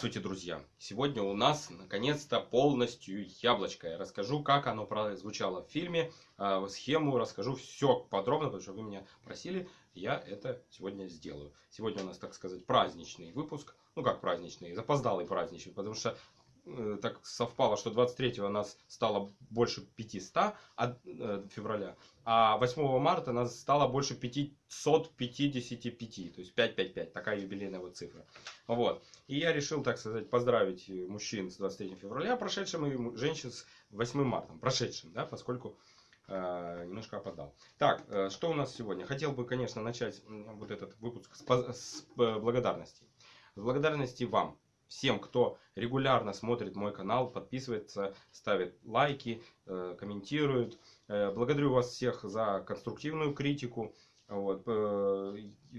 Здравствуйте, друзья! Сегодня у нас наконец-то полностью яблочко. Я расскажу, как оно звучало в фильме, а, схему расскажу все подробно, потому что вы меня просили, я это сегодня сделаю. Сегодня у нас, так сказать, праздничный выпуск. Ну как праздничный, запоздалый праздничный, потому что так совпало, что 23-го нас стало больше 500 от, э, февраля, а 8 марта нас стало больше 555, то есть 555, такая юбилейная вот цифра. Вот. И я решил, так сказать, поздравить мужчин с 23 февраля прошедшим и женщин с 8 марта прошедшим, да, поскольку э, немножко опоздал. Так, э, что у нас сегодня? Хотел бы, конечно, начать вот этот выпуск с, с э, благодарности. С благодарности вам, всем, кто регулярно смотрит мой канал, подписывается, ставит лайки, э, комментирует. Э, благодарю вас всех за конструктивную критику. Вот. Э,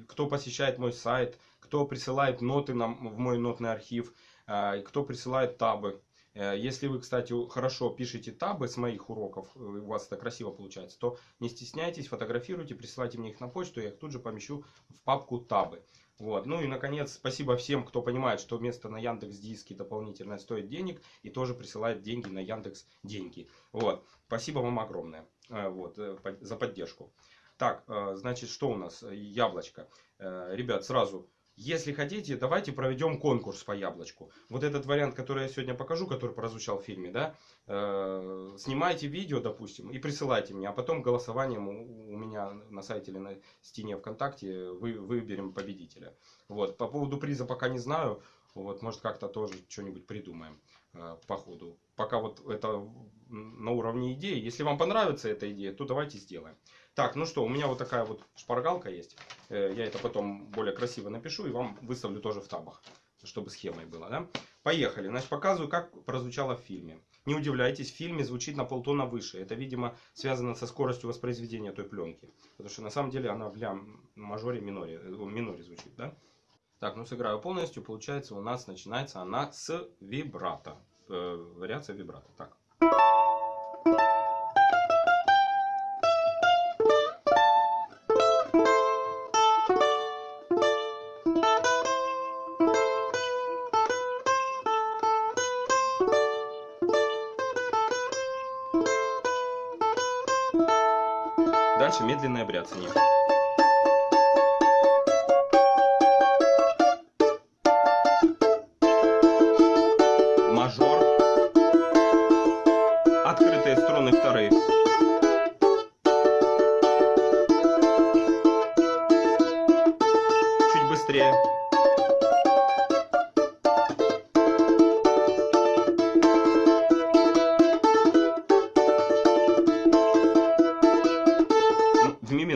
кто посещает мой сайт, кто присылает ноты в мой нотный архив, кто присылает табы. Если вы, кстати, хорошо пишете табы с моих уроков, у вас это красиво получается, то не стесняйтесь, фотографируйте, присылайте мне их на почту, я их тут же помещу в папку табы. Вот. Ну и, наконец, спасибо всем, кто понимает, что место на Яндекс Диске дополнительно стоит денег и тоже присылает деньги на Яндекс Деньги. Вот. Спасибо вам огромное э, вот, э, за поддержку. Так, э, значит, что у нас? Яблочко. Ребят, сразу если хотите, давайте проведем конкурс по яблочку. Вот этот вариант, который я сегодня покажу, который прозвучал в фильме, да, э, снимайте видео, допустим, и присылайте мне, а потом голосованием у, у меня на сайте или на стене ВКонтакте вы, выберем победителя. Вот, по поводу приза пока не знаю, вот, может как-то тоже что-нибудь придумаем э, по ходу. Пока вот это на уровне идеи. Если вам понравится эта идея, то давайте сделаем. Так, ну что, у меня вот такая вот шпаргалка есть. Э, я это потом более красиво напишу и вам выставлю тоже в табах, чтобы схемой было. Да? Поехали. Значит, показываю, как прозвучало в фильме. Не удивляйтесь, в фильме звучит на полтона выше. Это, видимо, связано со скоростью воспроизведения той пленки. Потому что на самом деле она в ля мажоре миноре, э, миноре звучит. Да? Так, ну сыграю полностью. Получается, у нас начинается она с вибрато. Э, вариация вибрато. Так. Дальше медленное бряцание.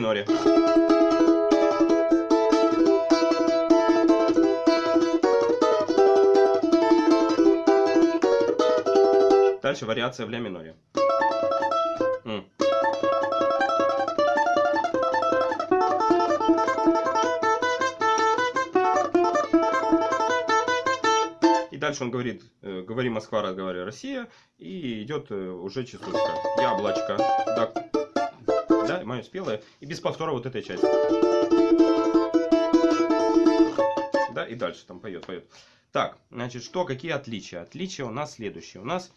Миноре. Дальше вариация в ля миноре. И дальше он говорит, э, говори Москва, разговаривай Россия, и идет э, уже частушка. Яблочко. Да, да, мое спелое, и без повтора вот этой части. Да, и дальше там поет, поет. Так, значит, что, какие отличия? Отличия у нас следующие. У нас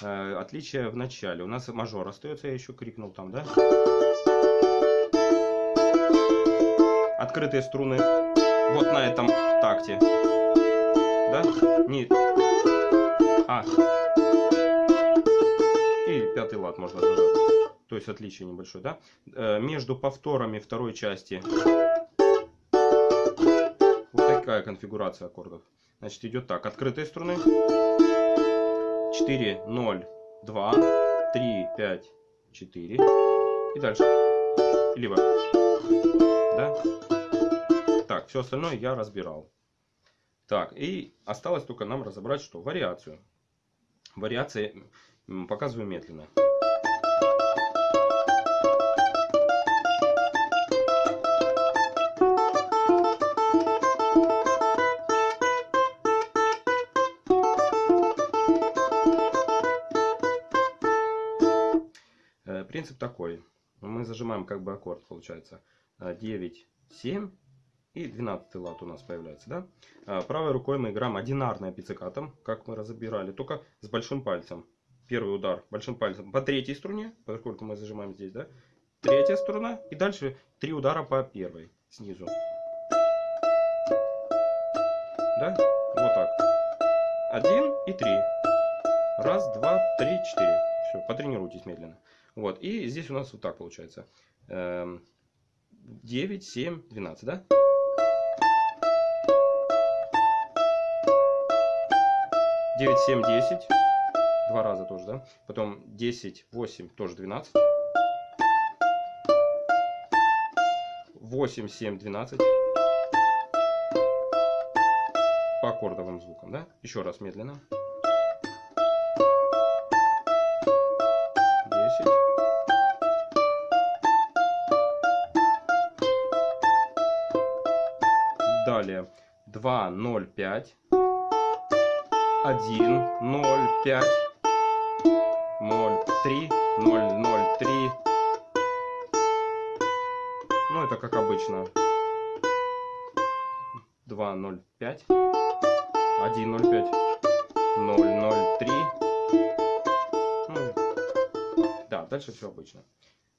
э, отличия в начале. У нас мажор остается, я еще крикнул там, да? Открытые струны вот на этом такте. Да? Не... А. есть отличие небольшое, да, э, между повторами второй части. Вот такая конфигурация аккордов. Значит, идет так, открытые струны, 4, 0, 2, 3, 5, 4 и дальше, либо, да, так, все остальное я разбирал. Так, и осталось только нам разобрать, что. Вариацию. Вариации показываю медленно. Принцип такой. Мы зажимаем как бы аккорд, получается. 9, 7, И 12 лад у нас появляется, да? А, Правой рукой мы играем одинарное пиццикатом, как мы разобирали, только с большим пальцем. Первый удар большим пальцем по третьей струне, поскольку мы зажимаем здесь, да? Третья струна. И дальше три удара по первой снизу. Да? Вот так. Один и три. Раз, два, три, четыре. Все, потренируйтесь медленно. Вот. И здесь у нас вот так получается. Эм, 9, 7, 12, да? Девять, семь, десять. Два раза тоже, да? Потом десять, восемь, тоже двенадцать. Восемь, семь, двенадцать. По аккордовым звукам, да? Еще раз медленно. Десять. Далее 2, 0, 5. 1, 0, 5. 0, 3, 0, 0, 3. Ну, это как обычно. 2, 0, 5. 1, 0, 5. 0, 0, 3. Да, дальше все обычно.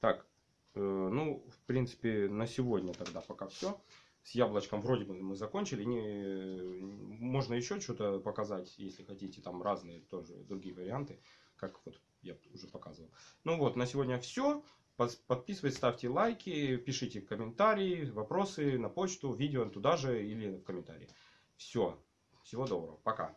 Так, э, ну, в принципе, на сегодня тогда пока все с яблочком вроде бы мы закончили. Не, можно еще что-то показать, если хотите, там разные тоже другие варианты, как вот я уже показывал. Ну вот, на сегодня все. Подписывайтесь, ставьте лайки, пишите комментарии, вопросы на почту, видео туда же или в комментарии. Все. Всего доброго. Пока.